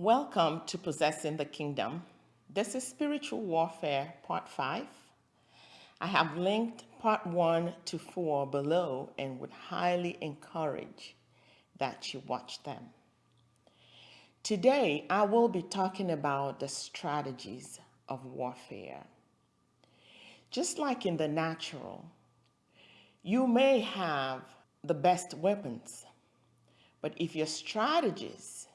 Welcome to Possessing the Kingdom. This is Spiritual Warfare Part 5. I have linked Part 1 to 4 below and would highly encourage that you watch them. Today, I will be talking about the strategies of warfare. Just like in the natural, you may have the best weapons, but if your strategies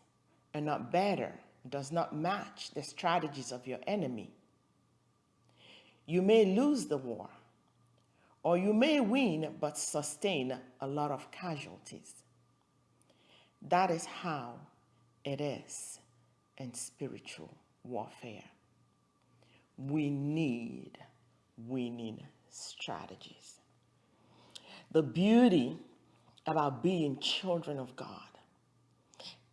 and not better does not match the strategies of your enemy, you may lose the war, or you may win but sustain a lot of casualties. That is how it is in spiritual warfare. We need winning strategies. The beauty about being children of God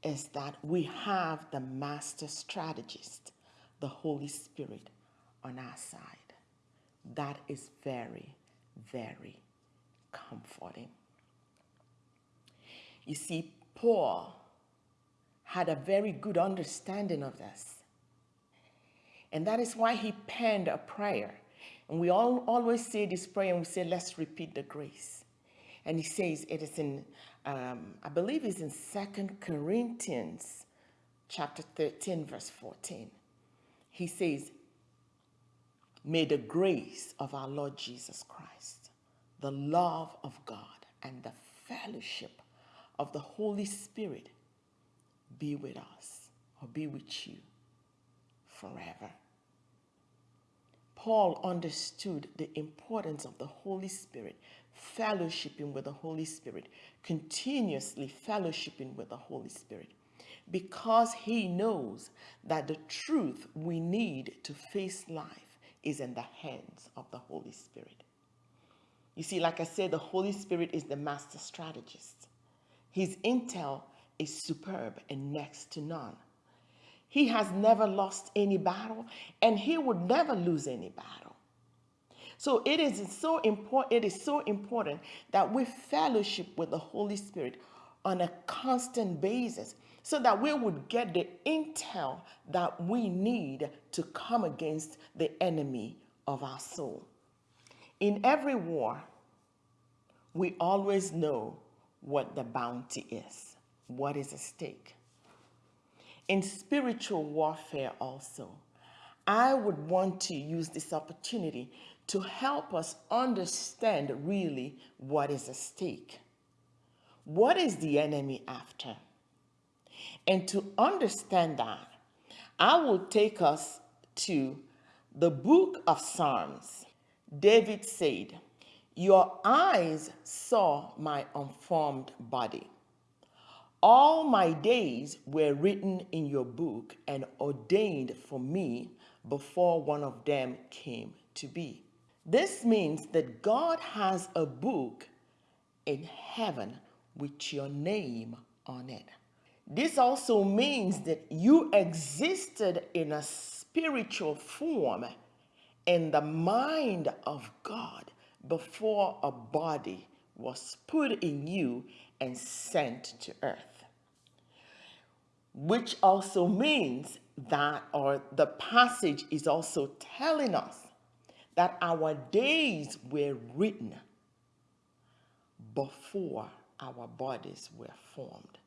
is that we have the master strategist, the Holy Spirit, on our side. That is very, very comforting. You see, Paul had a very good understanding of this. And that is why he penned a prayer. And we all always say this prayer and we say, let's repeat the grace. And he says it is in um, I believe it's in Second Corinthians chapter 13, verse 14. He says, May the grace of our Lord Jesus Christ, the love of God, and the fellowship of the Holy Spirit be with us or be with you forever. Paul understood the importance of the Holy Spirit, fellowshipping with the Holy Spirit, continuously fellowshipping with the Holy Spirit, because he knows that the truth we need to face life is in the hands of the Holy Spirit. You see, like I said, the Holy Spirit is the master strategist. His intel is superb and next to none. He has never lost any battle and he would never lose any battle. So it is so important it is so important that we fellowship with the Holy Spirit on a constant basis so that we would get the intel that we need to come against the enemy of our soul. In every war, we always know what the bounty is, what is at stake in spiritual warfare also, I would want to use this opportunity to help us understand really what is at stake. What is the enemy after? And to understand that, I will take us to the book of Psalms. David said, Your eyes saw my unformed body. All my days were written in your book and ordained for me before one of them came to be. This means that God has a book in heaven with your name on it. This also means that you existed in a spiritual form in the mind of God before a body was put in you and sent to earth which also means that, or the passage is also telling us that our days were written before our bodies were formed.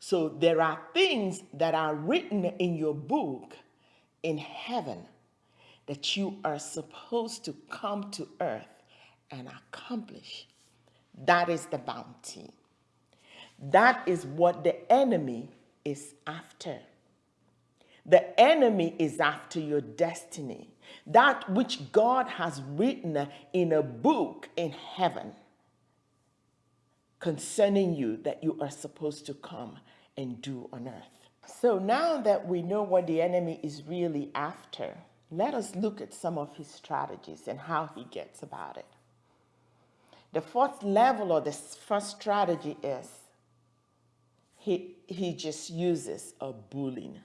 So there are things that are written in your book in heaven that you are supposed to come to earth and accomplish. That is the bounty. That is what the enemy is after. The enemy is after your destiny. That which God has written in a book in heaven concerning you that you are supposed to come and do on earth. So now that we know what the enemy is really after, let us look at some of his strategies and how he gets about it. The fourth level or the first strategy is he, he just uses a bullying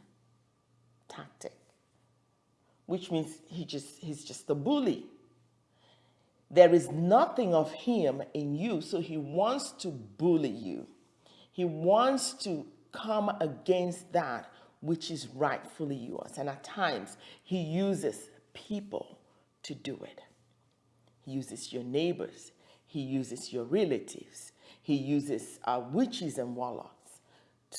tactic, which means he just, he's just a bully. There is nothing of him in you, so he wants to bully you. He wants to come against that which is rightfully yours. And at times, He uses people to do it. He uses your neighbors, He uses your relatives, He uses uh, witches and warlocks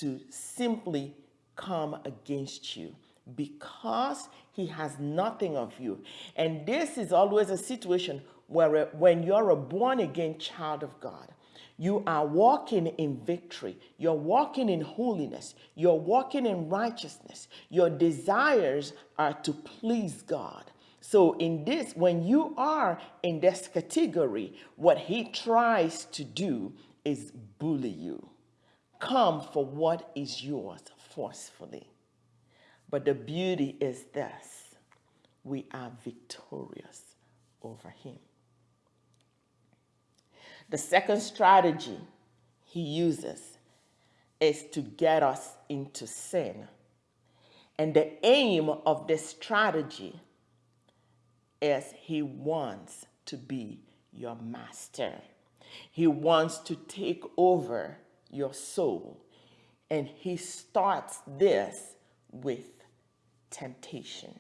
to simply come against you because He has nothing of you. And this is always a situation where when you're a born again child of God, you are walking in victory. You're walking in holiness. You're walking in righteousness. Your desires are to please God. So, in this, when you are in this category, what he tries to do is bully you. Come for what is yours forcefully. But the beauty is this we are victorious over him. The second strategy he uses is to get us into sin. And the aim of this strategy is he wants to be your master. He wants to take over your soul. And he starts this with temptation.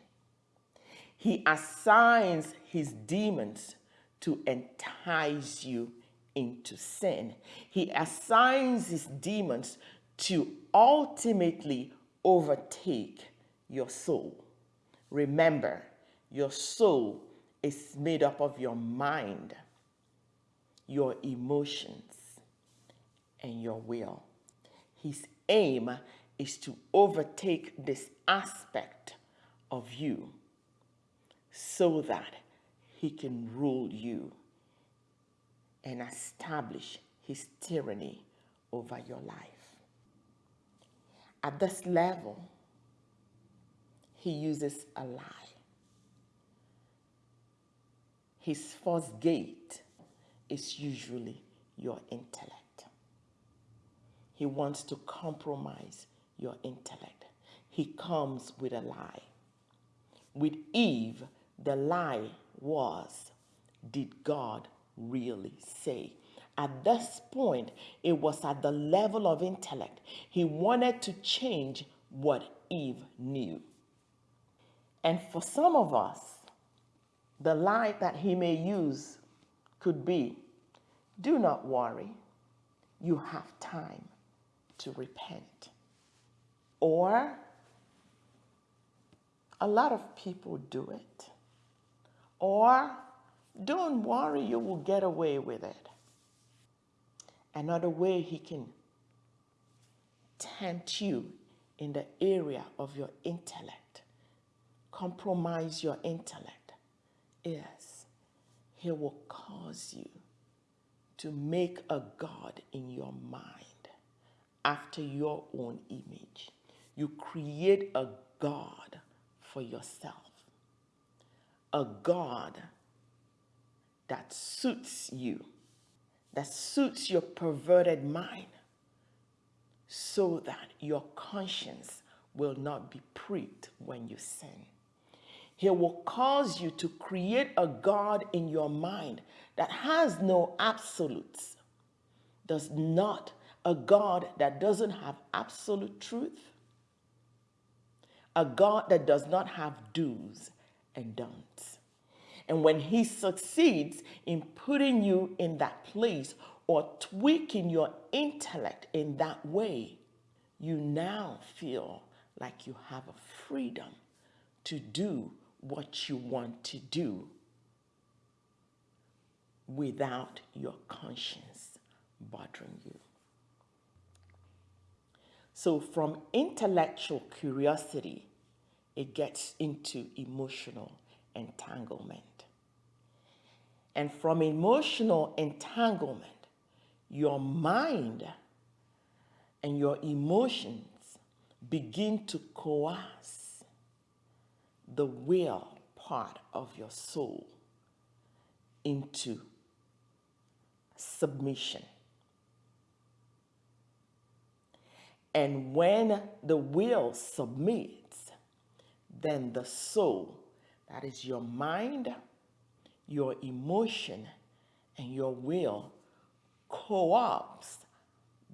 He assigns his demons to entice you into sin. He assigns his demons to ultimately overtake your soul. Remember, your soul is made up of your mind, your emotions, and your will. His aim is to overtake this aspect of you so that he can rule you and establish his tyranny over your life. At this level, he uses a lie. His first gate is usually your intellect. He wants to compromise your intellect. He comes with a lie. With Eve, the lie was, did God really say. At this point, it was at the level of intellect. He wanted to change what Eve knew. And for some of us, the lie that he may use could be do not worry, you have time to repent. Or a lot of people do it. Or don't worry, you will get away with it. Another way he can tempt you in the area of your intellect, compromise your intellect, is he will cause you to make a God in your mind after your own image. You create a God for yourself, a God that suits you, that suits your perverted mind, so that your conscience will not be pricked when you sin. He will cause you to create a God in your mind that has no absolutes, does not, a God that doesn't have absolute truth, a God that does not have do's and don'ts. And when he succeeds in putting you in that place or tweaking your intellect in that way, you now feel like you have a freedom to do what you want to do without your conscience bothering you. So, from intellectual curiosity, it gets into emotional entanglement. And from emotional entanglement, your mind and your emotions begin to coerce the will part of your soul into submission. And when the will submits, then the soul, that is your mind, your emotion and your will co-opts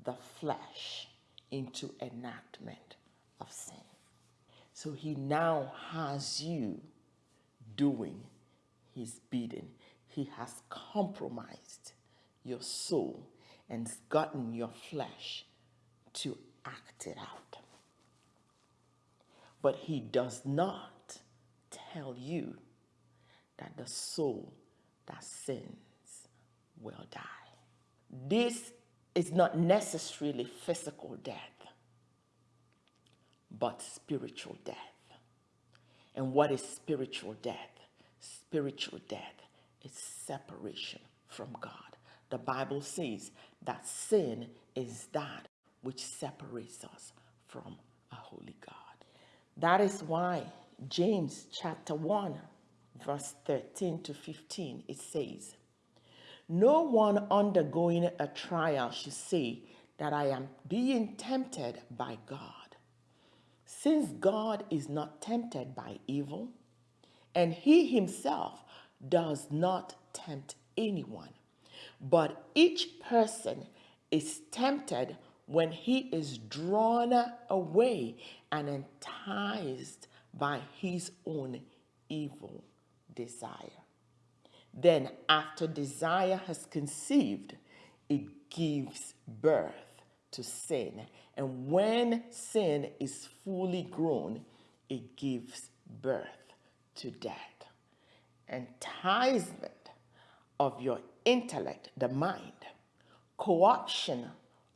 the flesh into enactment of sin. So he now has you doing his bidding. He has compromised your soul and gotten your flesh to act it out. But he does not tell you that the soul that sins will die. This is not necessarily physical death, but spiritual death. And what is spiritual death? Spiritual death is separation from God. The Bible says that sin is that which separates us from a holy God. That is why James chapter 1, verse 13 to 15, it says, No one undergoing a trial should say that I am being tempted by God. Since God is not tempted by evil, and he himself does not tempt anyone, but each person is tempted when he is drawn away and enticed by his own evil desire. Then, after desire has conceived, it gives birth to sin. And when sin is fully grown, it gives birth to death. Enticement of your intellect, the mind, co-option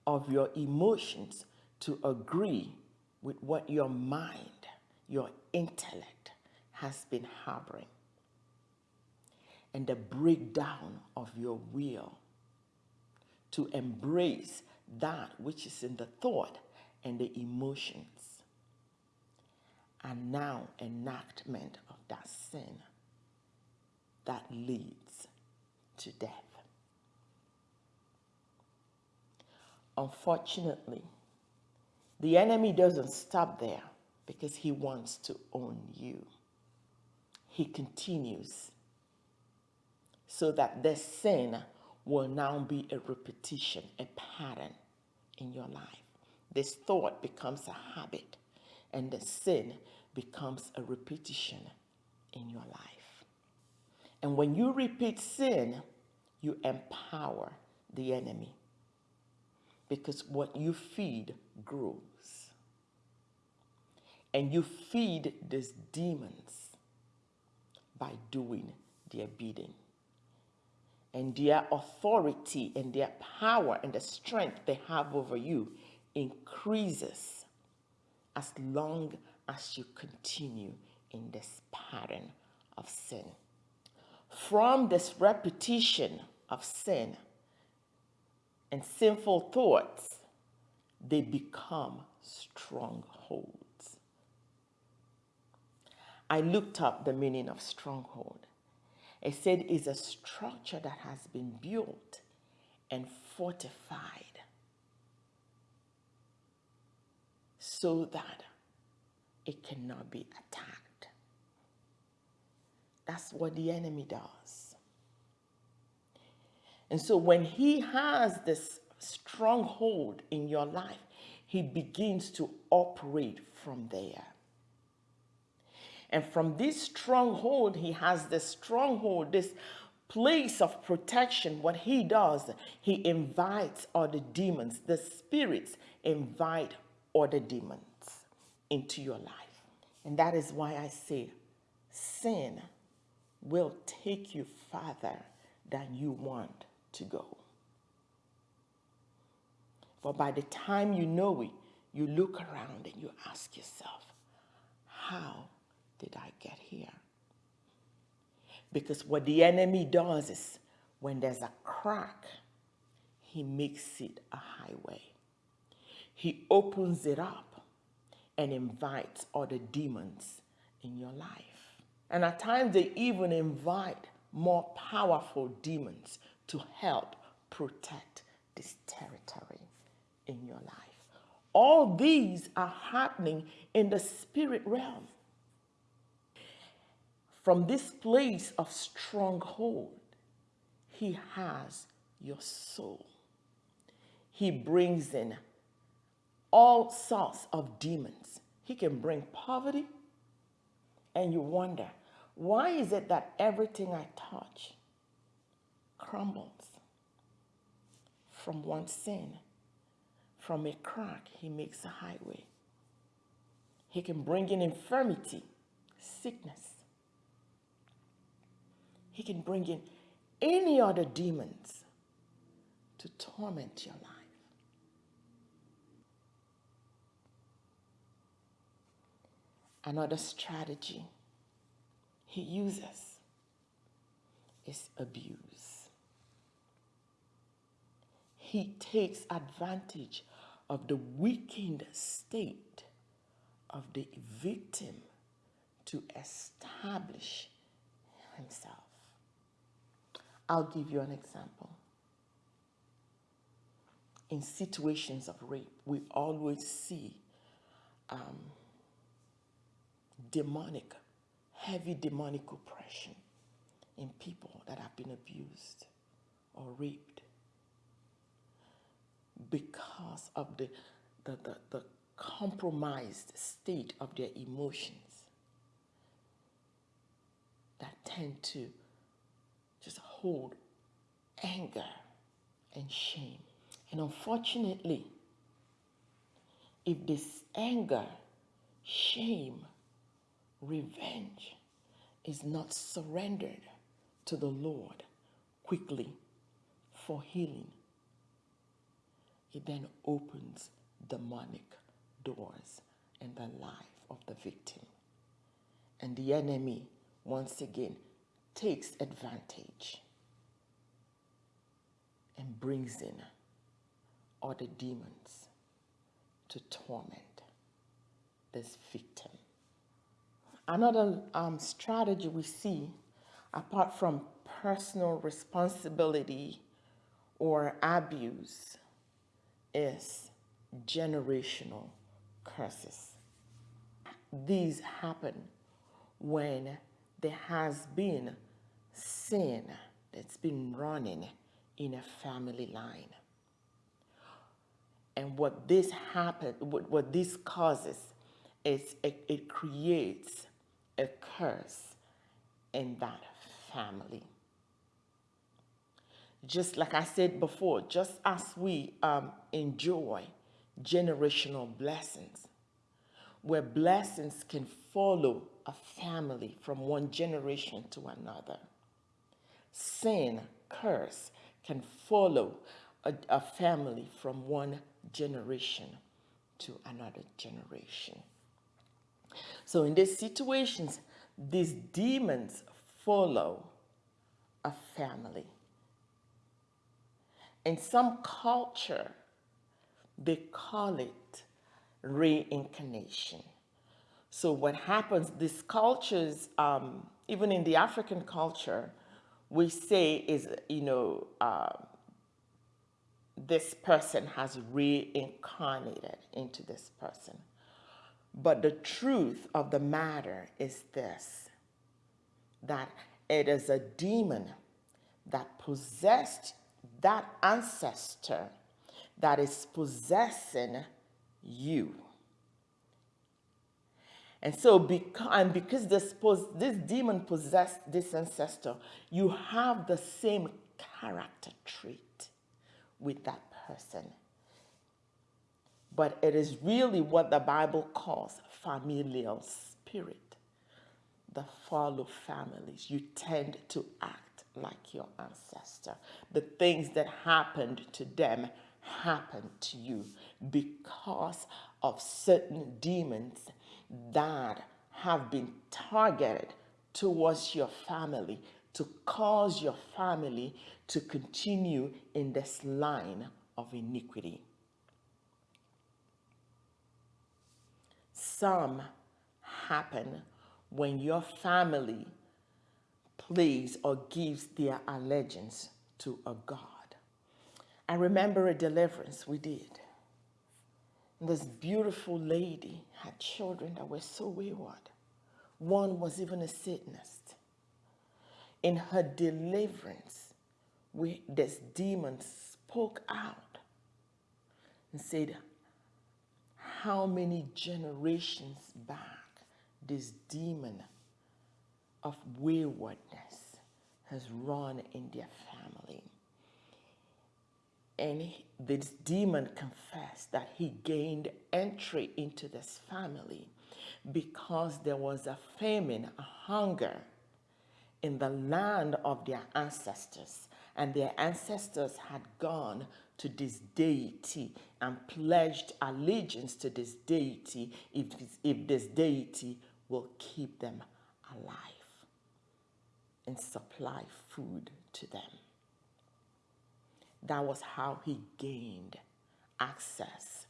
of your emotions to agree with what your mind, your intellect has been harboring, and the breakdown of your will to embrace that which is in the thought and the emotions, and now enactment of that sin that leads to death. Unfortunately, the enemy doesn't stop there because he wants to own you. He continues so that this sin will now be a repetition, a pattern in your life. This thought becomes a habit, and the sin becomes a repetition in your life. And when you repeat sin, you empower the enemy because what you feed grows. And you feed these demons by doing their bidding. And their authority and their power and the strength they have over you increases as long as you continue in this pattern of sin. From this repetition of sin, and sinful thoughts, they become strongholds. I looked up the meaning of stronghold. It said it's a structure that has been built and fortified so that it cannot be attacked. That's what the enemy does. And so when he has this stronghold in your life, he begins to operate from there. And from this stronghold, he has this stronghold, this place of protection. What he does, he invites other demons. The spirits invite other demons into your life. And that is why I say sin will take you farther than you want to go. For by the time you know it, you look around and you ask yourself, how did I get here? Because what the enemy does is when there's a crack, he makes it a highway. He opens it up and invites other demons in your life. And at times they even invite more powerful demons to help protect this territory in your life. All these are happening in the spirit realm. From this place of stronghold, he has your soul. He brings in all sorts of demons. He can bring poverty, and you wonder, why is it that everything I touch crumbles from one sin? From a crack, he makes a highway. He can bring in infirmity, sickness. He can bring in any other demons to torment your life. Another strategy he uses is abuse. He takes advantage of the weakened state of the victim to establish himself. I'll give you an example. In situations of rape, we always see um, demonic, heavy demonic oppression in people that have been abused or raped because of the, the, the, the compromised state of their emotions that tend to just hold anger and shame. And unfortunately, if this anger, shame, revenge is not surrendered to the Lord quickly for healing, it then opens demonic doors in the life of the victim. And the enemy, once again, takes advantage and brings in other demons to torment this victim. Another um, strategy we see, apart from personal responsibility or abuse, is generational curses. These happen when there has been sin that's been running in a family line. And what this happens, what, what this causes is it, it creates a curse in that family. Just like I said before, just as we um, enjoy generational blessings, where blessings can follow a family from one generation to another. Sin, curse, can follow a, a family from one generation to another generation. So in these situations, these demons follow a family. In some culture, they call it reincarnation. So what happens, these cultures, um, even in the African culture, we say is, you know, uh, this person has reincarnated into this person. But the truth of the matter is this, that it is a demon that possessed that ancestor that is possessing you. And so, because, and because this, this demon possessed this ancestor, you have the same character trait with that person. But it is really what the Bible calls familial spirit. The follow families. You tend to act like your ancestor. The things that happened to them happen to you because of certain demons that have been targeted towards your family to cause your family to continue in this line of iniquity. Some happen when your family plays or gives their allegiance to a God. I remember a deliverance we did. This beautiful lady had children that were so wayward. One was even a Satanist. In her deliverance, we, this demon spoke out and said, how many generations back this demon of waywardness has run in their family. And this demon confessed that he gained entry into this family because there was a famine, a hunger in the land of their ancestors. And their ancestors had gone to this deity and pledged allegiance to this deity if, if this deity will keep them alive and supply food to them. That was how he gained access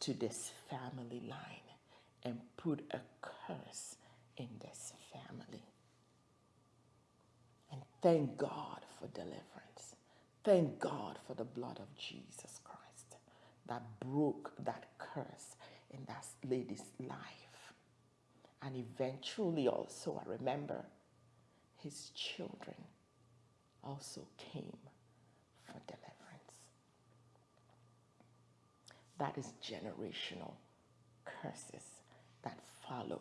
to this family line and put a curse in this family. And thank God for deliverance. Thank God for the blood of Jesus Christ that broke that curse in that lady's life. And eventually, also, I remember his children also came for deliverance. That is generational curses that follow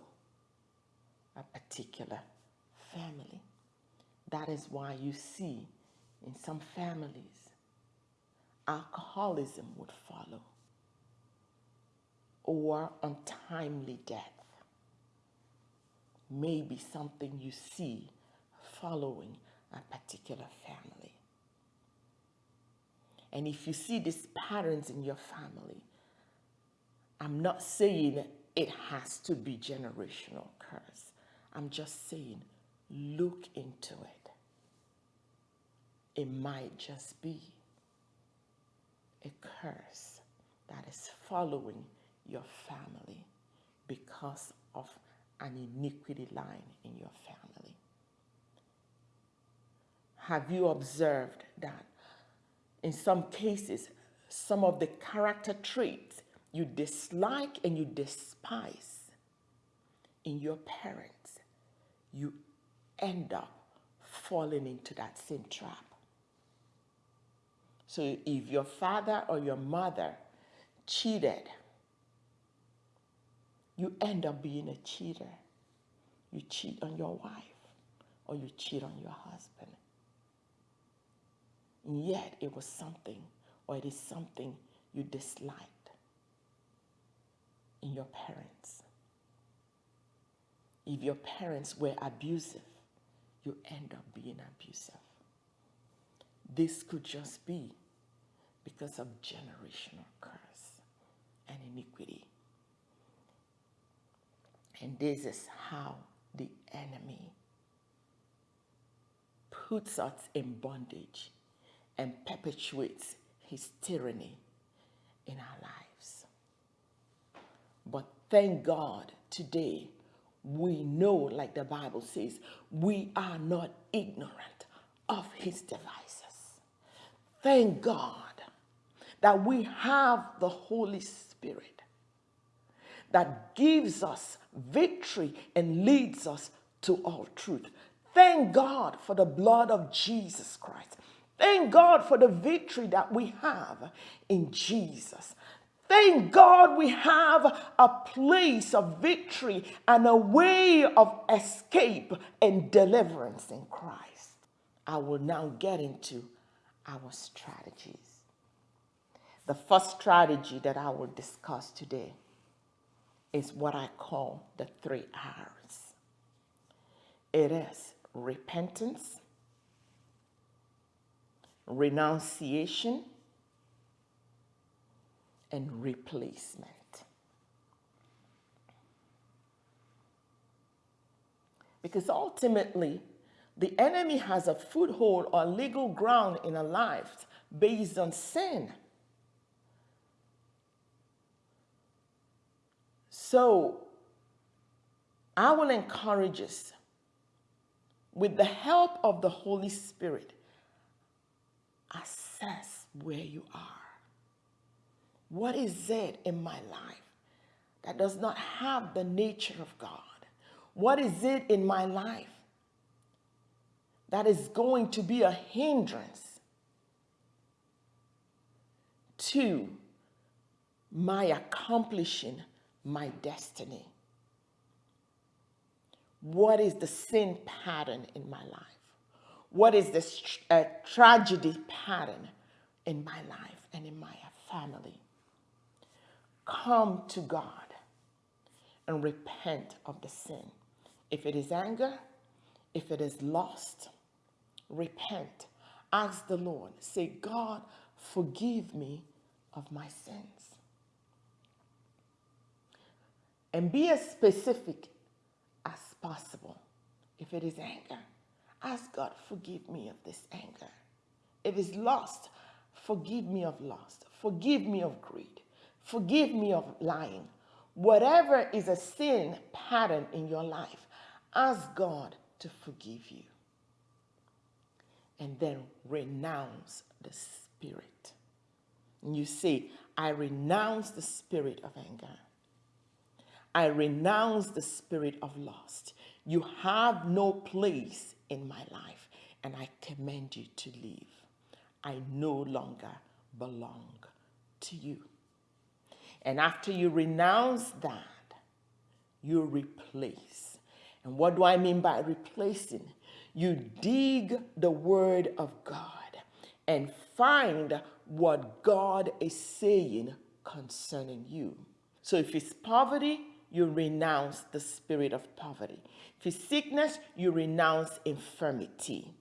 a particular family. That is why you see in some families, alcoholism would follow or untimely death. Maybe something you see following a particular family. And if you see these patterns in your family, I'm not saying it has to be generational curse. I'm just saying look into it. It might just be a curse that is following your family because of an iniquity line in your family. Have you observed that in some cases, some of the character traits you dislike and you despise in your parents, you end up falling into that same trap. So if your father or your mother cheated, you end up being a cheater. You cheat on your wife or you cheat on your husband. Yet it was something or it is something you disliked in your parents. If your parents were abusive, you end up being abusive. This could just be because of generational curse and iniquity. And this is how the enemy puts us in bondage and perpetuates his tyranny in our lives. But thank God today we know, like the Bible says, we are not ignorant of his devices. Thank God that we have the Holy Spirit that gives us victory and leads us to all truth. Thank God for the blood of Jesus Christ Thank God for the victory that we have in Jesus. Thank God we have a place of victory and a way of escape and deliverance in Christ. I will now get into our strategies. The first strategy that I will discuss today is what I call the three R's. It is repentance, renunciation, and replacement. Because ultimately, the enemy has a foothold or legal ground in our lives based on sin. So, I will encourage us with the help of the Holy Spirit assess where you are. What is it in my life that does not have the nature of God? What is it in my life that is going to be a hindrance to my accomplishing my destiny? What is the sin pattern in my life? What is the uh, tragedy pattern in my life and in my family? Come to God and repent of the sin. If it is anger, if it is lost, repent. Ask the Lord. Say, God, forgive me of my sins. And be as specific as possible. If it is anger, ask God, forgive me of this anger. If it's lust, forgive me of lust. Forgive me of greed. Forgive me of lying. Whatever is a sin pattern in your life, ask God to forgive you. And then renounce the spirit. And you say, I renounce the spirit of anger. I renounce the spirit of lust. You have no place in my life, and I command you to leave. I no longer belong to you. And after you renounce that, you replace. And what do I mean by replacing? You dig the word of God and find what God is saying concerning you. So if it's poverty, you renounce the spirit of poverty. For sickness, you renounce infirmity.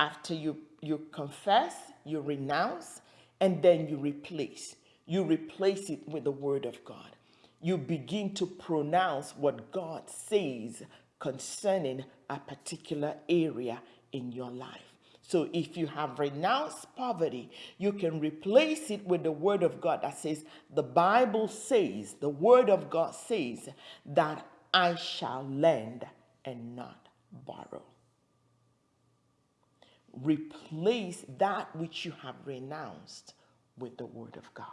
After you, you confess, you renounce, and then you replace. You replace it with the word of God. You begin to pronounce what God says concerning a particular area in your life. So if you have renounced poverty, you can replace it with the word of God that says, the Bible says, the word of God says that I shall lend and not borrow. Replace that which you have renounced with the word of God.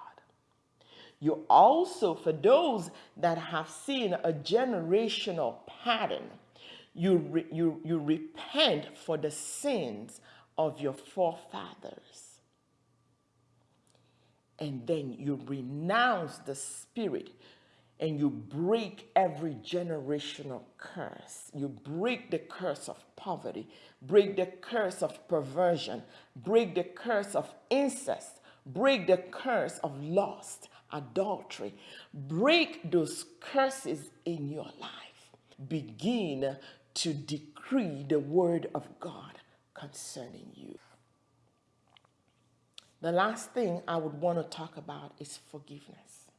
You also, for those that have seen a generational pattern, you, re, you, you repent for the sins of your forefathers. And then you renounce the spirit and you break every generational curse. You break the curse of poverty, break the curse of perversion, break the curse of incest, break the curse of lust, adultery. Break those curses in your life. Begin to decree the word of God concerning you. The last thing I would want to talk about is forgiveness.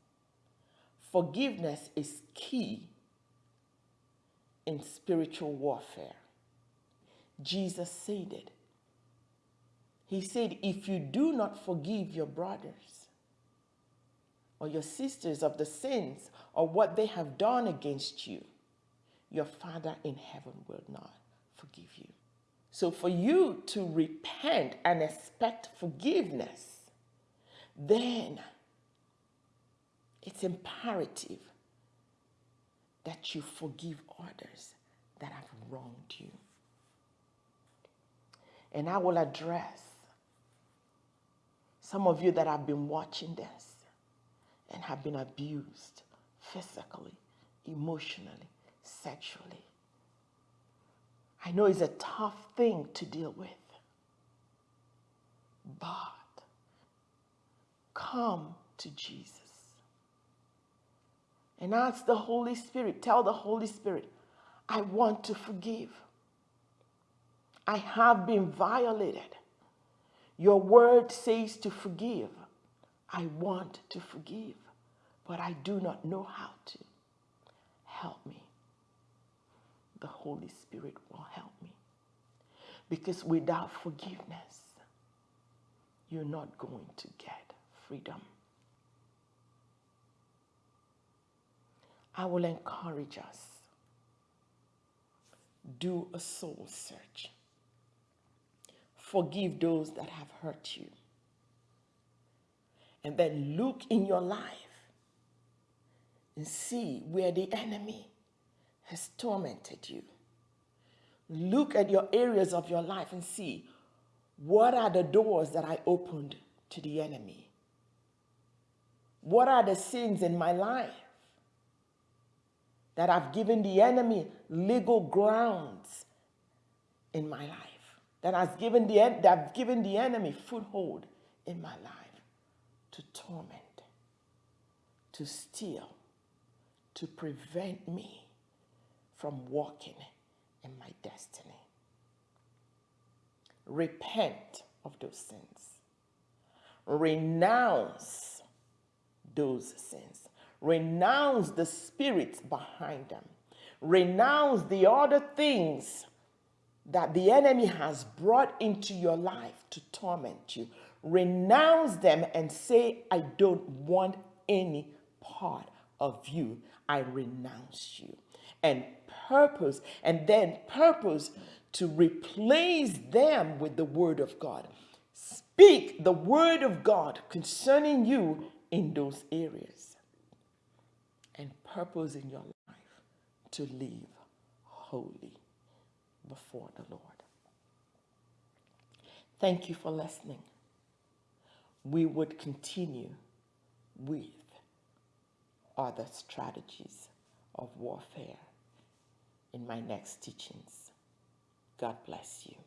Forgiveness is key in spiritual warfare. Jesus said it. He said, if you do not forgive your brothers or your sisters of the sins or what they have done against you, your Father in heaven will not forgive you. So for you to repent and expect forgiveness, then it's imperative that you forgive others that have wronged you. And I will address some of you that have been watching this and have been abused physically, emotionally, sexually. I know it's a tough thing to deal with, but come to Jesus and ask the Holy Spirit, tell the Holy Spirit, I want to forgive. I have been violated. Your word says to forgive. I want to forgive, but I do not know how to. Help me the Holy Spirit will help me. Because without forgiveness, you're not going to get freedom. I will encourage us. Do a soul search. Forgive those that have hurt you. And then look in your life and see where the enemy has tormented you. Look at your areas of your life and see what are the doors that I opened to the enemy? What are the sins in my life that I've given the enemy legal grounds in my life? That has given the that have given the enemy foothold in my life to torment, to steal, to prevent me from walking in my destiny. Repent of those sins. Renounce those sins. Renounce the spirits behind them. Renounce the other things that the enemy has brought into your life to torment you. Renounce them and say, I don't want any part of you. I renounce you. And purpose, and then purpose to replace them with the word of God. Speak the word of God concerning you in those areas. And purpose in your life to live holy before the Lord. Thank you for listening. We would continue with other strategies of warfare in my next teachings. God bless you.